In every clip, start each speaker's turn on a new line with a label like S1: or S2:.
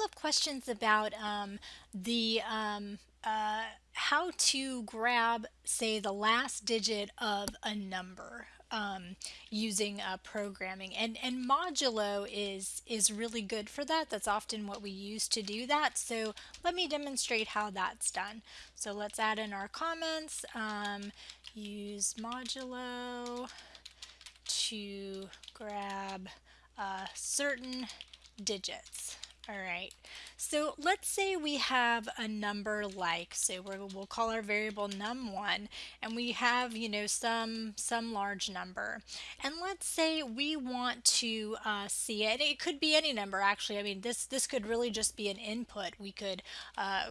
S1: couple of questions about um, the um, uh, how to grab, say, the last digit of a number um, using uh, programming, and and modulo is is really good for that. That's often what we use to do that. So let me demonstrate how that's done. So let's add in our comments. Um, use modulo to grab uh, certain digits. All right, so let's say we have a number like, so we will call our variable num1, and we have, you know, some some large number. And let's say we want to uh, see it. It could be any number, actually. I mean, this this could really just be an input. We could uh,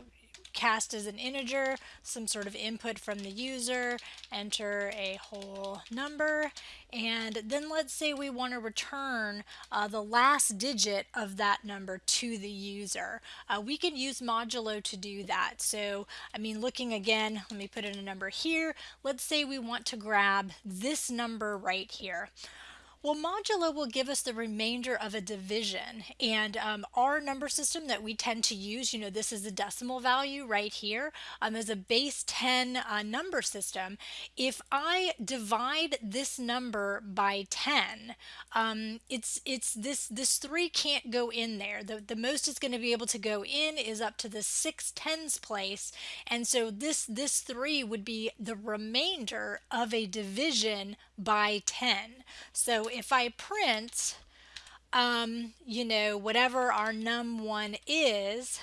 S1: cast as an integer, some sort of input from the user, enter a whole number, and then let's say we want to return uh, the last digit of that number to the user. Uh, we can use modulo to do that. So, I mean, looking again, let me put in a number here. Let's say we want to grab this number right here. Well, modulo will give us the remainder of a division. And um, our number system that we tend to use, you know, this is the decimal value right here, um, as a base 10 uh, number system. If I divide this number by 10, um, it's it's this this 3 can't go in there. The, the most it's going to be able to go in is up to the 6 tens place. And so this, this 3 would be the remainder of a division by 10. So if I print, um, you know, whatever our num1 is,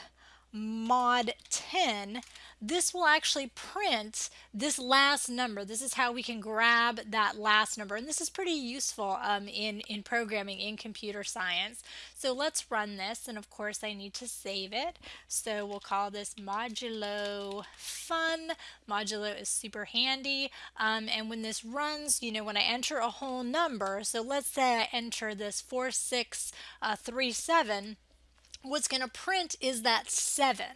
S1: mod 10, this will actually print this last number. This is how we can grab that last number. And this is pretty useful um, in, in programming, in computer science. So let's run this. And of course, I need to save it. So we'll call this modulo fun. Modulo is super handy. Um, and when this runs, you know, when I enter a whole number, so let's say I enter this 4637, uh, what's going to print is that 7.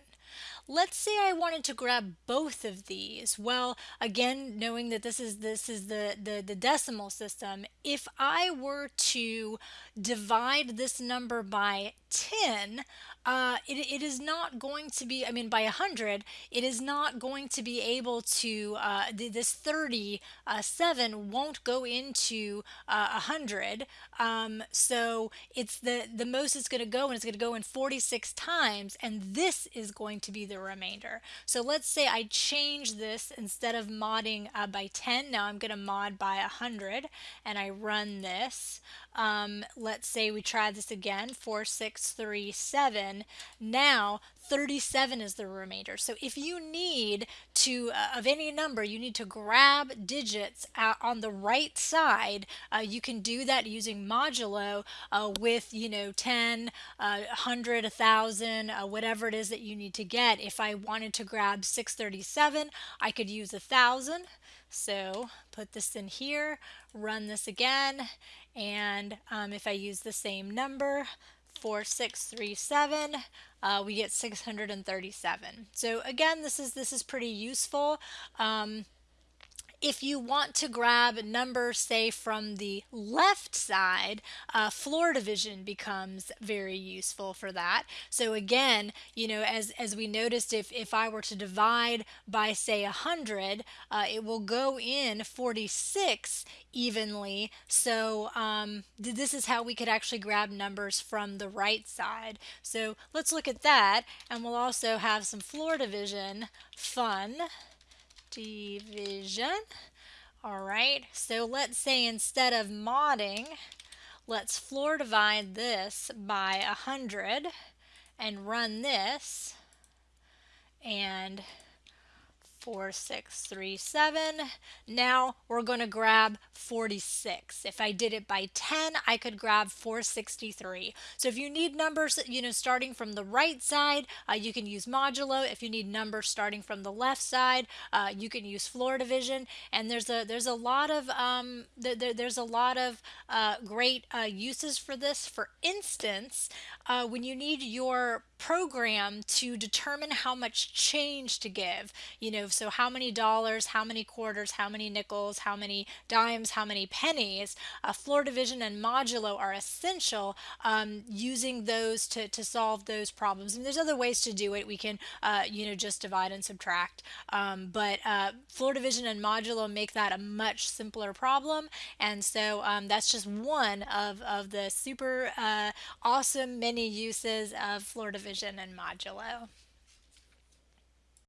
S1: Let's say I wanted to grab both of these. Well, again, knowing that this is this is the, the, the decimal system, if I were to divide this number by 10, uh, it, it is not going to be, I mean, by 100, it is not going to be able to, uh, this 37 uh, won't go into uh, 100. Um, so it's the, the most it's going to go, and it's going to go in 46 times, and this is going to be the remainder. So let's say I change this instead of modding uh, by 10, now I'm going to mod by 100, and I run this. Um, let's say we try this again, 4637. Now 37 is the remainder. So if you need to, uh, of any number, you need to grab digits on the right side, uh, you can do that using modulo uh, with, you know, 10, 100, 1,000, uh, whatever it is that you need to get. If I wanted to grab 637, I could use 1,000. So put this in here, run this again, and um, if I use the same number, 4637, uh, we get 637. So again, this is this is pretty useful. Um, if you want to grab numbers, say, from the left side, uh, floor division becomes very useful for that. So again, you know, as, as we noticed, if, if I were to divide by, say, 100, uh, it will go in 46 evenly. So um, th this is how we could actually grab numbers from the right side. So let's look at that, and we'll also have some floor division fun division. All right, so let's say instead of modding, let's floor divide this by 100 and run this. And 4637. Now we're going to grab 46. If I did it by 10, I could grab 463. So if you need numbers, you know, starting from the right side, uh, you can use modulo. If you need numbers starting from the left side, uh, you can use floor division. And there's a there's a lot of um, th there's a lot of uh, great uh, uses for this. For instance, uh, when you need your program to determine how much change to give, you know, so how many dollars, how many quarters, how many nickels, how many dimes, how many pennies, floor division and modulo are essential um, using those to, to solve those problems. And there's other ways to do it. We can, uh, you know, just divide and subtract. Um, but uh, floor division and modulo make that a much simpler problem. And so um, that's just one of, of the super uh, awesome many uses of floor division and modulo.